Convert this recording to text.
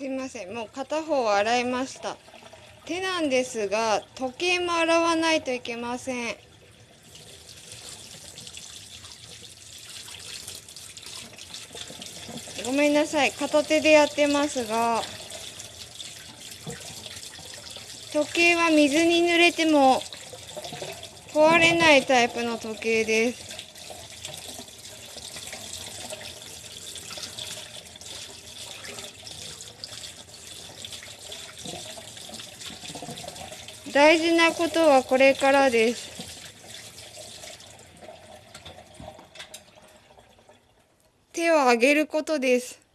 すいません。もう片方洗いました。手なんですが時計も洗わないといけません。ごめんなさい。片手でやってますが時計は水に濡れても壊れないタイプの時計です。大事なことはこれからです。手を上げることです。